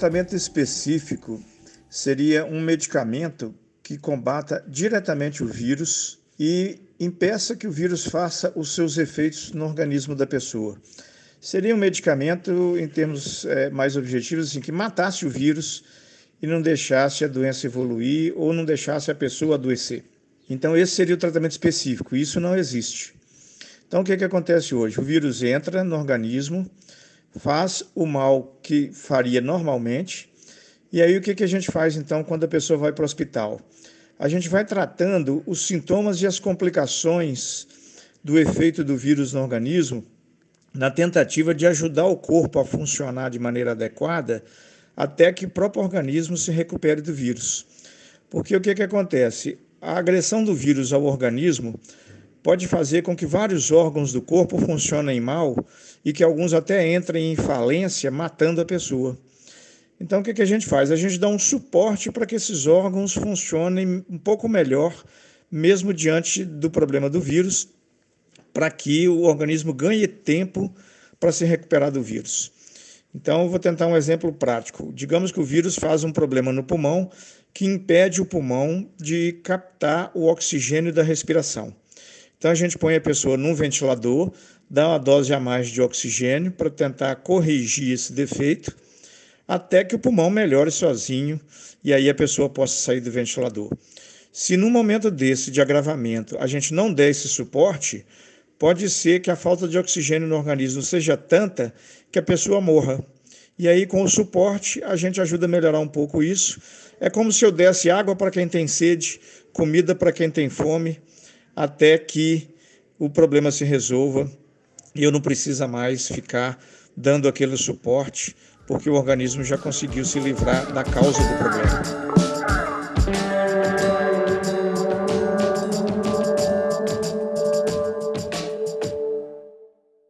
tratamento específico seria um medicamento que combata diretamente o vírus e impeça que o vírus faça os seus efeitos no organismo da pessoa. Seria um medicamento, em termos é, mais objetivos, assim, que matasse o vírus e não deixasse a doença evoluir ou não deixasse a pessoa adoecer. Então, esse seria o tratamento específico. Isso não existe. Então, o que, que acontece hoje? O vírus entra no organismo, faz o mal que faria normalmente, e aí o que, que a gente faz então quando a pessoa vai para o hospital? A gente vai tratando os sintomas e as complicações do efeito do vírus no organismo, na tentativa de ajudar o corpo a funcionar de maneira adequada até que o próprio organismo se recupere do vírus. Porque o que, que acontece? A agressão do vírus ao organismo pode fazer com que vários órgãos do corpo funcionem mal e que alguns até entrem em falência, matando a pessoa. Então, o que, a gente faz? A gente dá um suporte para que esses órgãos funcionem um pouco melhor, mesmo diante do problema do vírus, para que o organismo ganhe tempo para se recuperar do vírus. Então, vou tentar um exemplo prático. Digamos que o vírus faz um problema no pulmão que impede o pulmão de captar o oxigênio da respiração. Então, a gente põe a pessoa num ventilador, dá uma dose a mais de oxigênio para tentar corrigir esse defeito, até que o pulmão melhore sozinho e aí a pessoa possa sair do ventilador. Se num momento desse de agravamento a gente não der esse suporte, pode ser que a falta de oxigênio no organismo seja tanta que a pessoa morra. E aí, com o suporte, a gente ajuda a melhorar um pouco isso. É como se eu desse água para quem tem sede, comida para quem tem fome, até que o problema se resolva e eu não precisa mais ficar dando aquele suporte, porque o organismo já conseguiu se livrar da causa do problema.